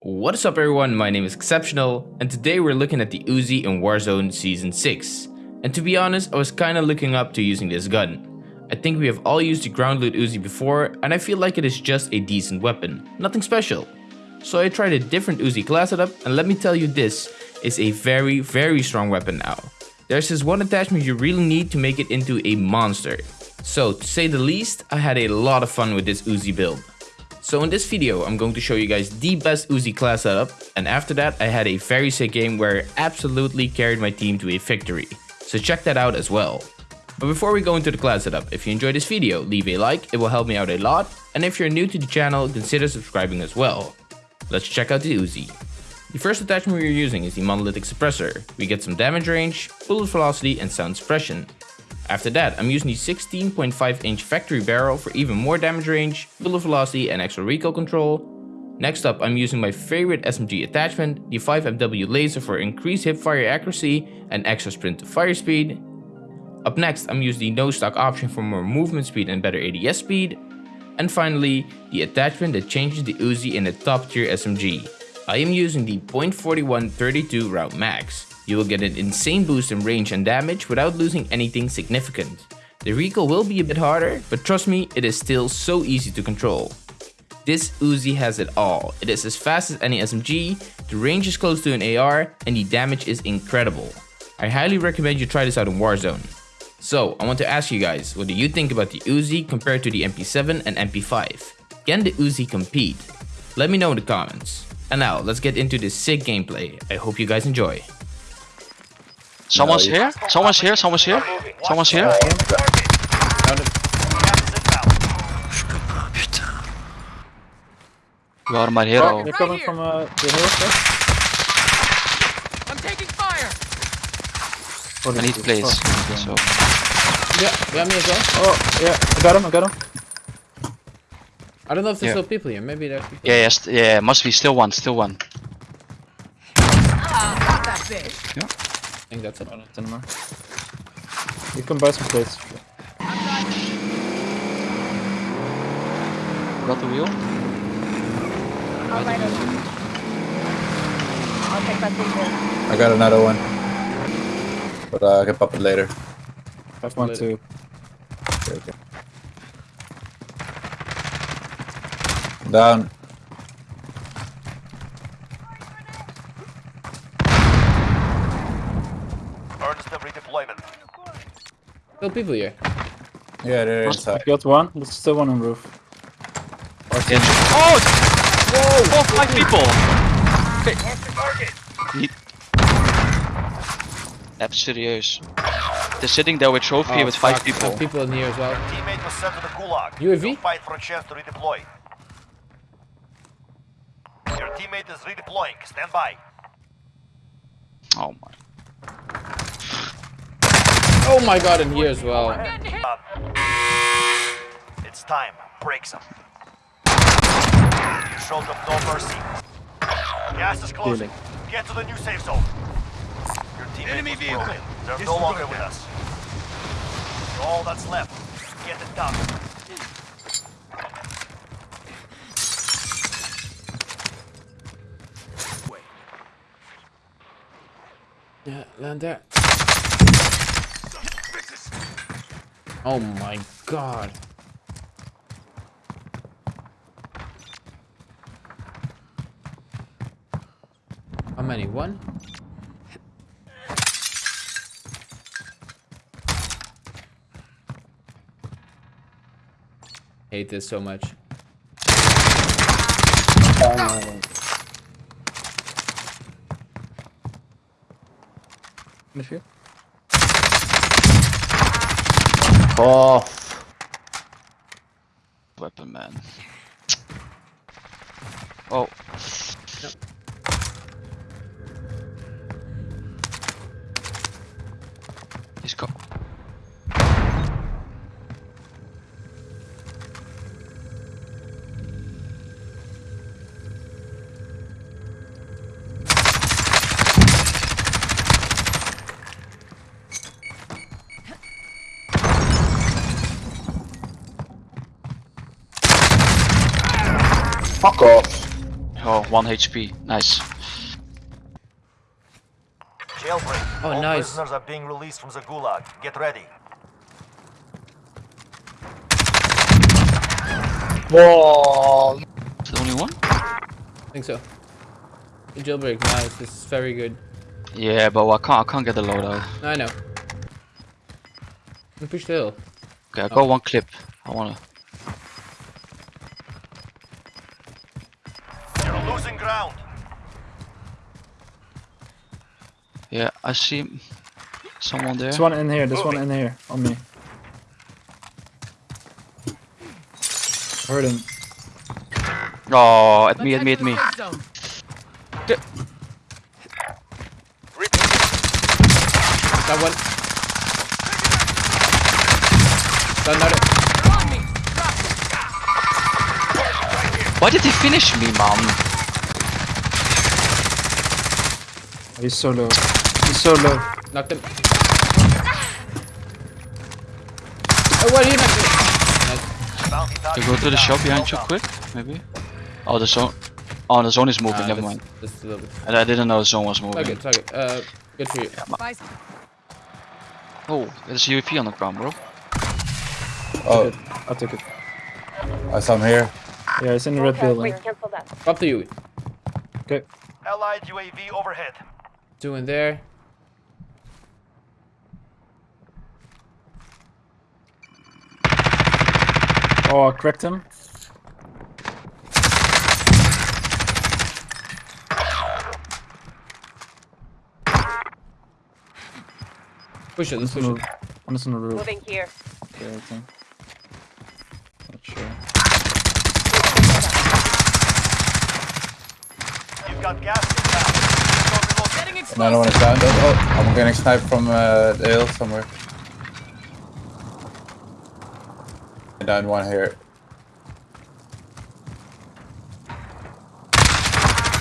What is up everyone, my name is Exceptional, and today we're looking at the Uzi in Warzone Season 6. And to be honest, I was kinda looking up to using this gun. I think we have all used the ground loot Uzi before, and I feel like it is just a decent weapon, nothing special. So I tried a different Uzi class setup, and let me tell you this is a very very strong weapon now. There's this one attachment you really need to make it into a monster. So to say the least, I had a lot of fun with this Uzi build. So in this video, I'm going to show you guys the best Uzi class setup, and after that I had a very sick game where I absolutely carried my team to a victory. So check that out as well. But before we go into the class setup, if you enjoyed this video, leave a like, it will help me out a lot, and if you're new to the channel, consider subscribing as well. Let's check out the Uzi. The first attachment we're using is the monolithic suppressor. We get some damage range, bullet velocity and sound suppression. After that, I'm using the 16.5 inch factory barrel for even more damage range, bullet velocity and extra recoil control. Next up, I'm using my favorite SMG attachment, the 5mW laser for increased hipfire accuracy and extra sprint to fire speed. Up next, I'm using the no stock option for more movement speed and better ADS speed. And finally, the attachment that changes the Uzi in a top tier SMG. I am using the .41 32 round mags. You will get an insane boost in range and damage without losing anything significant. The recoil will be a bit harder, but trust me, it is still so easy to control. This Uzi has it all. It is as fast as any SMG, the range is close to an AR, and the damage is incredible. I highly recommend you try this out in Warzone. So, I want to ask you guys, what do you think about the Uzi compared to the MP7 and MP5? Can the Uzi compete? Let me know in the comments. And now, let's get into this sick gameplay. I hope you guys enjoy. Someone's here. Someone's here. Someone's here. Someone's here. You are my hero. They're coming from uh, the hill. I'm taking fire. I need plays. So Yeah, yeah, me as well. Oh, yeah, I got him, I got him. I don't know if there's Yeah. still people here. Maybe there's people. yeah, yes, yeah, must be still one, still one. Got that bitch. I think that's it. Oh, not anymore. You can buy some plates. Got the wheel. I'll light it. I'll take that thing I got another one. But uh, I can pop it later. Have one later. too. Okay, okay. Down. Redeployment. Still people here. Yeah, they're I inside. got one. There's still one on roof. Yeah. Oh! Whoa! Four, five people! Niet... Even serieus. They're sitting there with trophy Oh, with five fuck. people. Have people in here as well. Teammate was sent to the gulag. UAV? You'll fight for a chance to redeploy. Your teammate is redeploying. Stand by. Oh my. Oh my god, in here as well. It's time. Break some. You showed them no mercy. Gas is closing. Get to the new safe zone. Your teammate Enemy was broken. They're no longer with us. All that's left. Get it done. Yeah, land there. Oh my god. How many? One? Hate this so much. Finish here. Oh, Weapon man. Oh. Fuck off. Oh, one HP. Nice. Jailbreak. Oh, All nice. prisoners are being released from the gulag. Get ready. Whoa! Is the only one? I think so. Jailbreak, nice. This is very good. Yeah, but I can't. I can't get the loadout. I know. We push the hill. Okay, I got oh. one clip. I wanna. Losing ground. Yeah, I see someone there. There's one in here, there's one in here, on me. Heard him. Oh, at me, at me, at me. Got one. Got another. Why did he finish me, man? He's so low. He's so low. Knocked him. Oh, what are you not doing? Nice. Bounty To target go to the shop behind Well you quick, maybe. Oh, the zone. Oh, the zone is moving. Ah, Never that's- mind. That's a little bit. And I didn't know the zone was moving. Okay, it's okay. Uh, good for you. Oh, there's a UAV on the ground, bro. Oh, I took it. I saw him here. Yeah, it's in the red Okay, building. wait, cancel that. Up to you. Okay. Allied UAV overhead. Two in there. Oh, I cracked him. Push it, let's push No, it. one is on the roof. Moving here. Yeah, I think. Not sure. You've got gas inbound. Another one is down. Oh, oh, I'm getting sniped from uh, the hill somewhere. Down one here.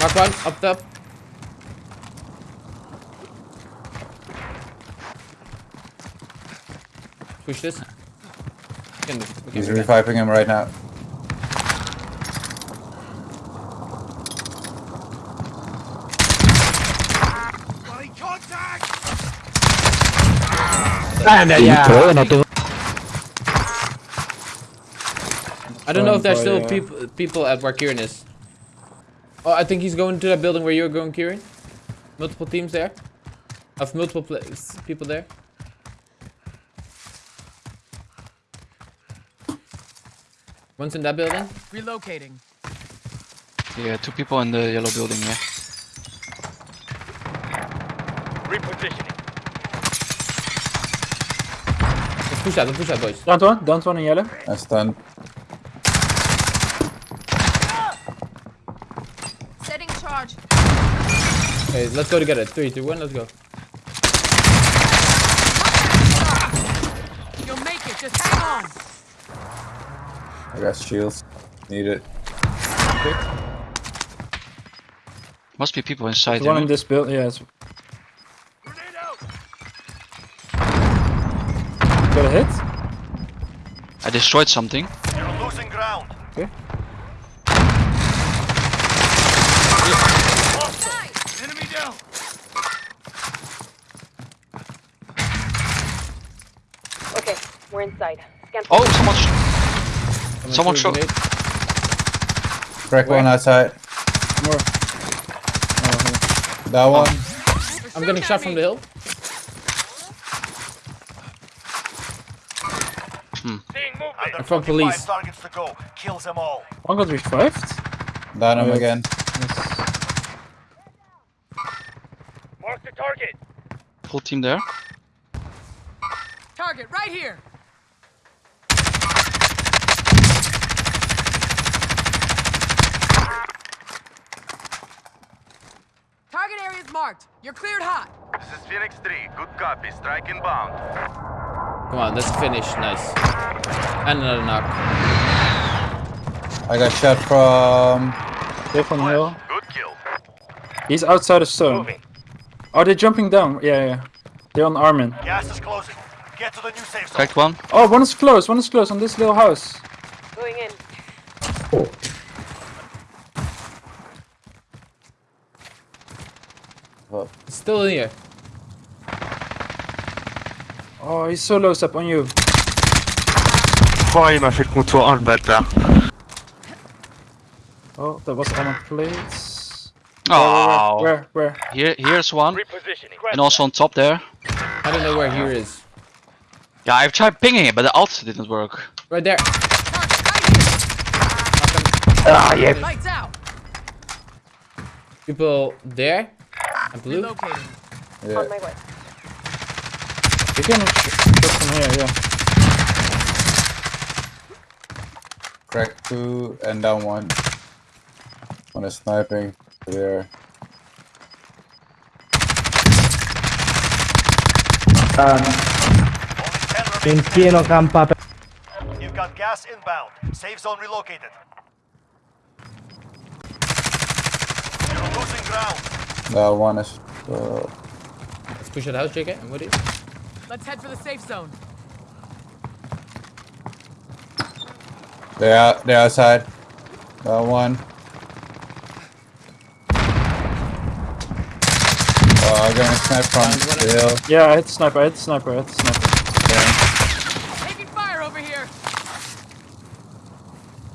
Knock one, up top. Push this. We can we can He's reviving him right now. I don't know if there's still uh, people people at where Kieran is. Oh, I think he's going to that building where you're going, Kieran. Multiple teams there. Of multiple pla- people there. One's in that building. Relocating. Yeah, two people in the yellow building, yeah. Let's push that. Let's push that, boys. Down one, down one in yellow. I'm stunned. Setting charge. Okay, let's go together. Three, two, one. Let's go. You'll make it. Just hang on. I got shields. Need it. Must be people inside There's one in this build. Yeah, hit. I destroyed something. You're losing ground. Okay. Enemy down. Okay, we're inside. Scan Oh, someone. sh- Someone Someone threw a shot- grenade. Crack one outside. More. Oh, That one. I'm getting shot from the hill. Hmm. Under from 45 police. targets to go. Kills them all. One got revived. Down him Yes. again. Yes. Mark the target. Full team there. Target right here. Target area is marked. You're cleared hot. This is Phoenix 3. Good copy. Strike inbound. Come on, let's finish. Nice. And another knock. I got shot from... From hill. Good kill. He's outside of stone. Moving. Oh, they're jumping down. Yeah, yeah. They're on Armin. Gas is closing. Get to the new safe zone. Cracked one. Oh, one is close. One is close on this little house. Going in. Oh. Still in here. Oh, he's so low, up on you. Oh, il m'a fait le contour, oh le bâtard. Oh, that was on plates. Oh, Where, where? here, here's one, Repositioning. and also on top there. I don't know where here is. Yeah, I've tried pinging it, but the alt didn't work. Right there. Target Ah, yeah. Lights out. People there. And blue. Yeah. On my way. You can sh shoot from here, yeah. Crack two and down one. One is sniping there. Only 10 remaining. You've got gas inbound. Safe zone relocated. You're losing ground. That one is. Uh, Let's push that house, JK. I'm with you. Let's head for the safe zone. they're out. They're outside. That one. Oh, I'm gonna snipe from the. Yeah, I hit the sniper, I hit the sniper, I hit the sniper. Taking fire over here.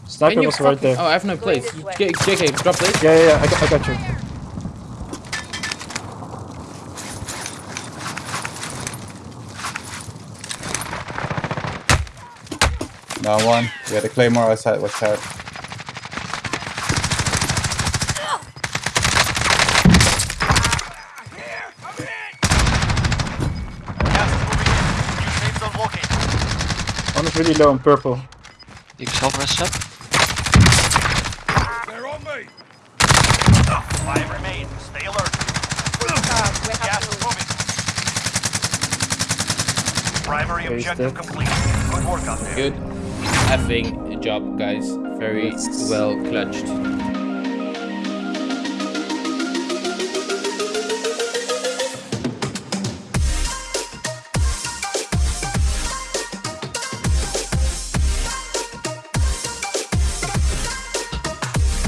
Sniper was right there. Oh, I have no place. this way. J- JK, drop plates. Yeah, yeah, yeah, I got, I got you. That one. Yeah, the claymore outside. Watch out. Gas is moving in. New safe zone located. One is really low on purple. You can self rest set. They're on me. Five remain. Stay alert. Uh, we have Gas is moving. Primary objective complete. Good work out there. Good effing job, guys. Very well clutched.